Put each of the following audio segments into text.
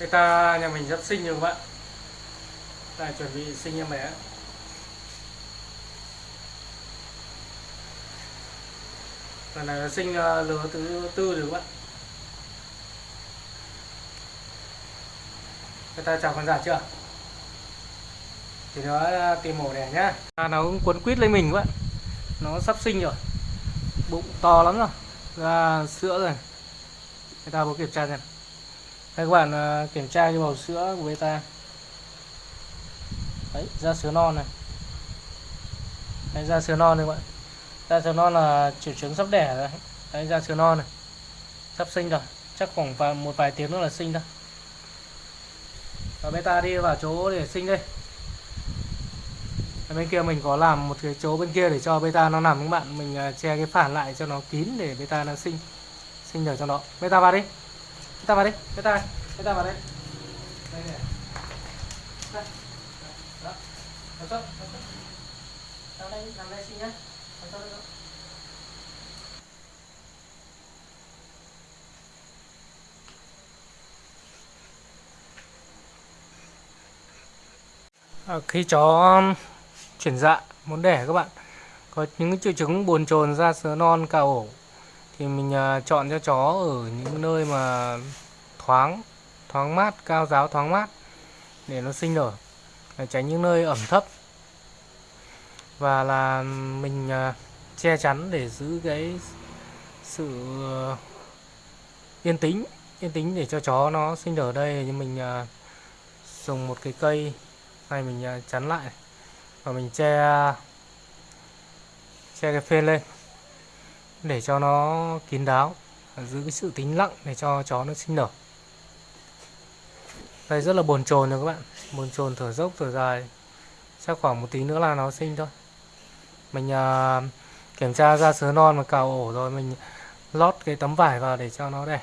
beta nhà mình sắp sinh rồi các bạn đang chuẩn bị sinh em bé. Lần này là sinh ờ, lứa thứ tư rồi các bạn ta chào khán giả chưa? Thì nó ờ, tìm mổ đẻ nhá. À, nó cũng cuốn quýt lên mình các bạn nó sắp sinh rồi. Bụng to lắm rồi. Ra sữa rồi. Người ta có kiểm tra xem đây các bạn à, kiểm tra cái bầu sữa của beta đấy ra sữa non này. Đấy, ra sữa non này các bạn. Ra sữa non là triệu chứng sắp đẻ rồi đấy. Ra sữa non này. Sắp sinh rồi. Chắc khoảng vài, một vài tiếng nữa là sinh thôi. Và beta đi vào chỗ để sinh đây. Bên kia mình có làm một cái chỗ bên kia để cho beta nó nằm các bạn. Mình à, che cái phản lại cho nó kín để beta nó sinh sinh ở trong đó beta vào đi beta vào đi cái tay, vào đây. Đây này đây. Đó. Nằm xuống nằm đây nằm đây sinh nhá. Nằm xuống À, khi chó um, chuyển dạ muốn đẻ các bạn có những triệu chứng buồn chồn da sữa non cào ổ thì mình à, chọn cho chó ở những nơi mà thoáng thoáng mát, cao giáo thoáng mát, để nó sinh nở, để tránh những nơi ẩm thấp. Và là mình à, che chắn để giữ cái sự ờ, yên tĩnh yên tĩnh để cho chó nó sinh nở đây. Thì mình à, dùng một cái cây này mình à, chắn lại và mình che che cái phên lên để cho nó kín đáo, giữ cái sự tĩnh lặng để cho chó nó sinh nở đây rất là bồn chồn rồi các bạn. Bồn chồn thở dốc thở dài. Chắc khoảng một tí nữa là nó sinh thôi. Mình à, kiểm tra ra sứa non và cào ổ rồi mình lót cái tấm vải vào để cho nó đẻ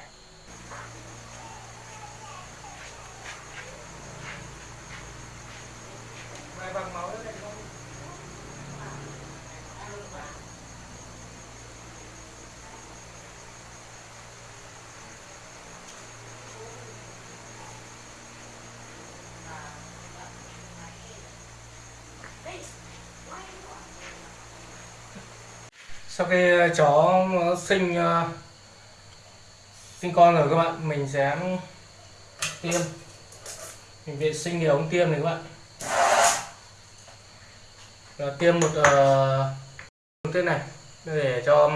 sau khi ờ, chó sinh ờ, sinh con rồi các bạn mình sẽ tiêm. Mình vệ sinh cái ống tiêm này các bạn. Và tiêm một ờ, uh, thế này để cho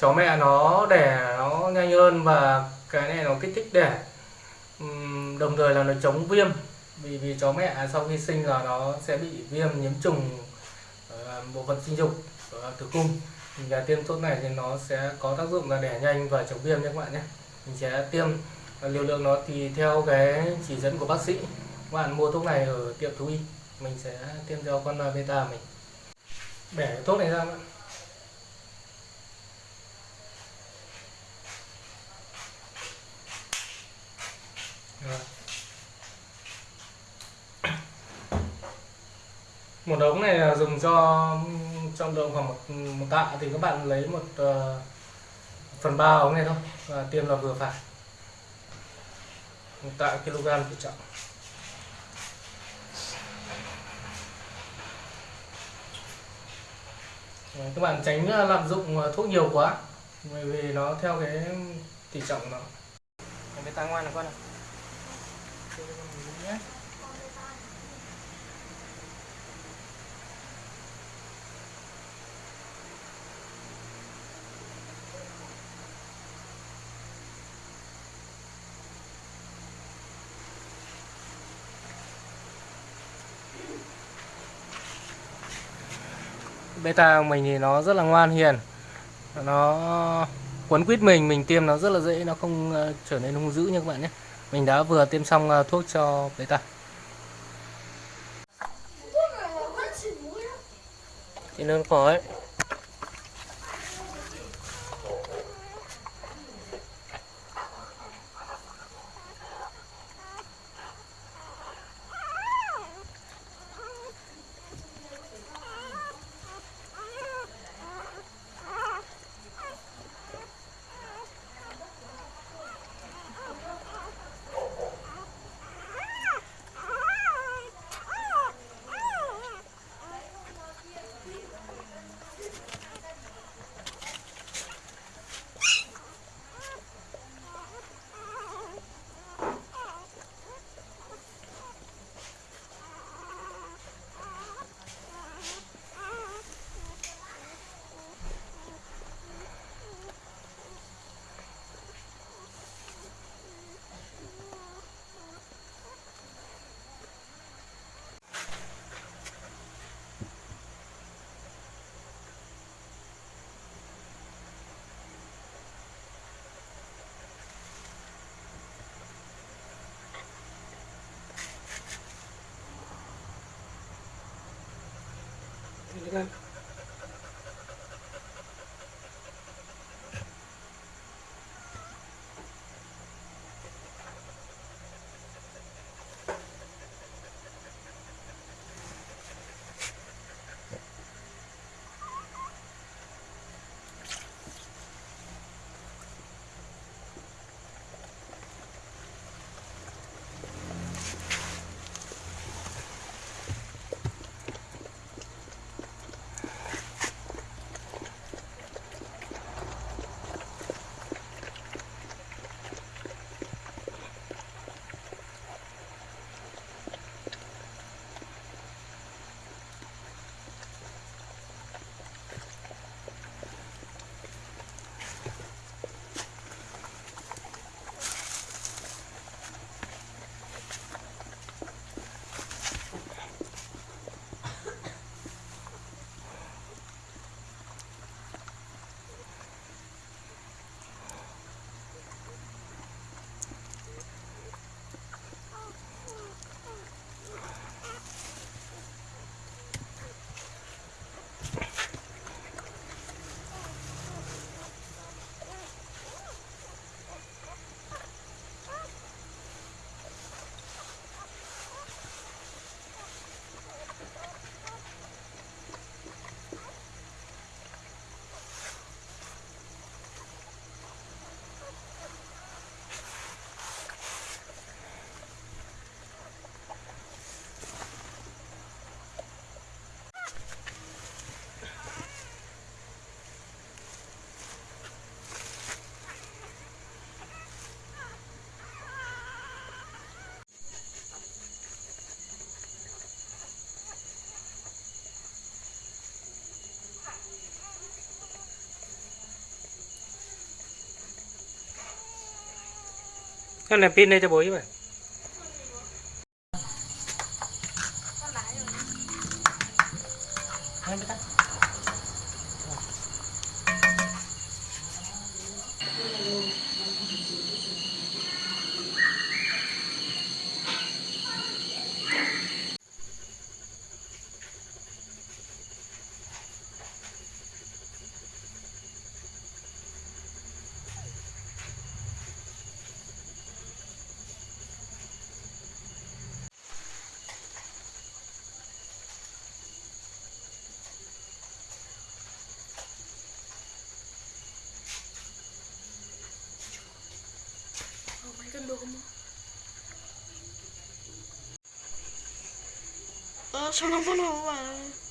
chó mẹ nó đẻ nó nhanh hơn và cái này nó kích thích đẻ. Um, đồng thời là nó chống viêm. Vì vì chó mẹ sau khi sinh là nó sẽ bị viêm nhiễm trùng uh, bộ phận sinh dục uh, tử cung và tiêm thuốc này thì nó sẽ có tác dụng là đẻ nhanh và chống viêm nhé các bạn nhé. Mình sẽ tiêm à, liều lượng nó thì theo cái chỉ dẫn của bác sĩ. Các bạn mua thuốc này ở tiệm thú y, mình sẽ tiêm cho con beta mình. Bẻ cái thuốc này ra bạn. Một ống này là dùng cho trọng lượng khoảng một, một tạ thì các bạn lấy một uh, phần ba ống này thôi và tiêm là vừa phải. Một tạ kg thể trọng Đấy, các bạn tránh ờ, lạm dụng ờ, thuốc nhiều quá bởi vì nó theo cái tỷ trọng nó. Em bé ta ngoan là con nào beta của mình thì nó rất là ngoan hiền. Nó quấn quýt mình mình tiêm nó rất là dễ nó không ờ, trở nên hung dữ như các bạn nhé. Mình đã vừa tiêm xong ờ, thuốc cho beta. Thì go. Nó có ấy ra cái này pin đây cho bố chứ vậy 어, doon. Ah, sana mo naman.